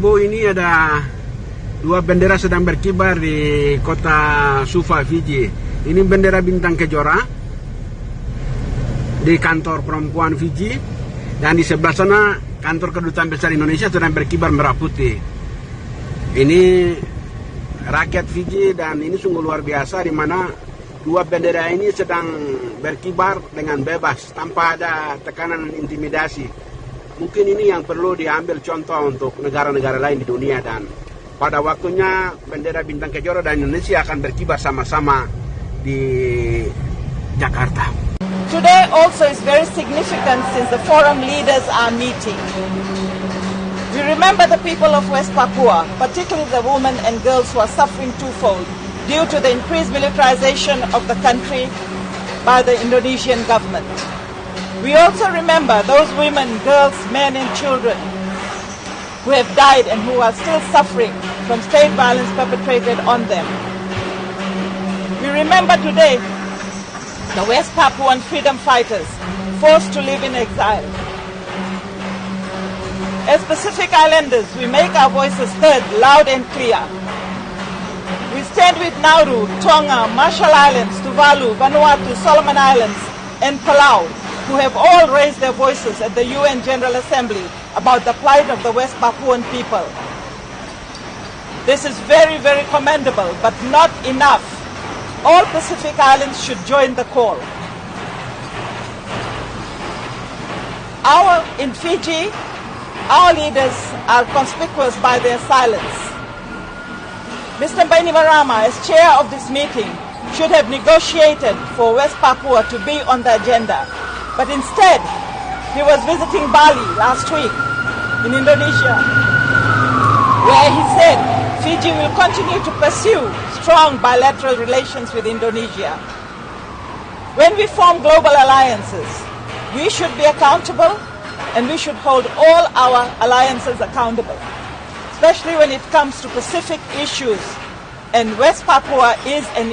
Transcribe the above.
Bu ini ada dua bendera sedang berkibar di kota Suva, Fiji. Ini bendera bintang kejora di kantor perempuan Fiji dan di sebelah sana kantor kedutaan besar Indonesia sedang berkibar merah putih. Ini rakyat Fiji dan ini sungguh luar biasa di mana dua bendera ini sedang berkibar dengan bebas tanpa ada tekanan intimidasi. Mungkin ini yang perlu diambil contoh untuk negara-negara lain di dunia dan pada waktunya bendera bintang kejora dan Indonesia akan berkibar sama-sama di Jakarta. Today also is very significant since the forum leaders are meeting. We remember the people of West Papua, particularly the women and girls who are suffering twofold due to the increased militarization of the country by the Indonesian government. We also remember those women, girls, men and children who have died and who are still suffering from state violence perpetrated on them. We remember today the West Papuan freedom fighters forced to live in exile. As Pacific Islanders, we make our voices heard loud and clear. We stand with Nauru, Tonga, Marshall Islands, Tuvalu, Vanuatu, Solomon Islands, and Palau, who have all raised their voices at the UN General Assembly about the plight of the West Papuan people. This is very, very commendable, but not enough. All Pacific Islands should join the call. Our, in Fiji, our leaders are conspicuous by their silence. Mr. Bainimarama, as chair of this meeting, should have negotiated for West Papua to be on the agenda. But instead, he was visiting Bali last week in Indonesia, where he said Fiji will continue to pursue strong bilateral relations with Indonesia. When we form global alliances, we should be accountable and we should hold all our alliances accountable, especially when it comes to Pacific issues. And West Papua is an